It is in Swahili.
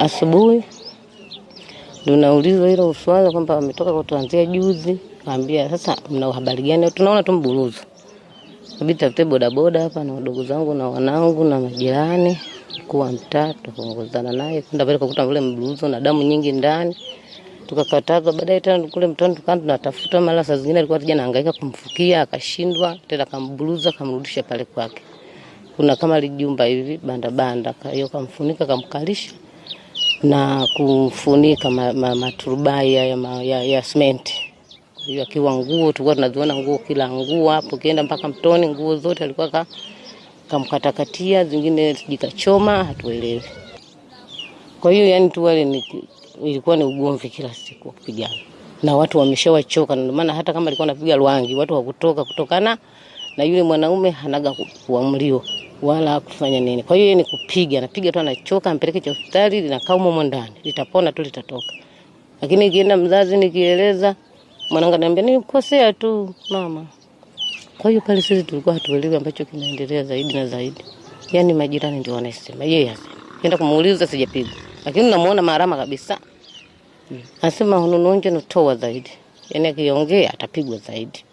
asubuhi ndio naulizwa hilo swala kwamba wametoka kutuanzia juzi. Kaambia sasa, mna habari gani? Tunaona tu mburuzo, kabidi tafute bodaboda hapa na wadogo zangu na wanangu na majirani, mkuu wa mtaa tukaongozana naye kwenda pale, kukuta ule mburuzo na damu nyingi ndani, tukakatazwa. Baadaye tena kule mtoni tukaanza tunatafuta, mara saa zingine alikuwa tija nahangaika kumfukia, akashindwa tena, kamburuza kamrudisha pale kwake. Kuna kama lijumba hivi banda banda, hiyo kamfunika kamkalisha na kumfunika ma, ma, maturubai ya, ya, ya, ya. Kwa hiyo akiwa nguo tulikuwa tunaziona nguo, kila nguo hapo, kienda mpaka mtoni, nguo zote alikuwa ka, kamkatakatia, zingine jikachoma, hatuelewi. Kwa hiyo yani tu wale ni, ilikuwa ni ugomvi kila siku kupigana na watu wameshawachoka, ndio maana hata kama alikuwa anapiga lwangi watu wakutoka kutokana na yule mwanaume hanaga kuamliwa wala kufanya nini. Kwa hiyo ni kupiga, anapiga tu, anachoka, ampeleke cha hospitali, linakaa humo ndani, litapona tu, litatoka. Lakini ikienda mzazi, nikieleza mwanangu ananiambia nilikosea tu mama. Kwa hiyo pale sisi tulikuwa hatuelewi ambacho kinaendelea zaidi na zaidi, yaani majirani ndio wanasema, yeye hasema, kienda kumuuliza sijapigwa, lakini namuona marama kabisa, anasema hunununje notoa zaidi, yaani akiongea atapigwa zaidi.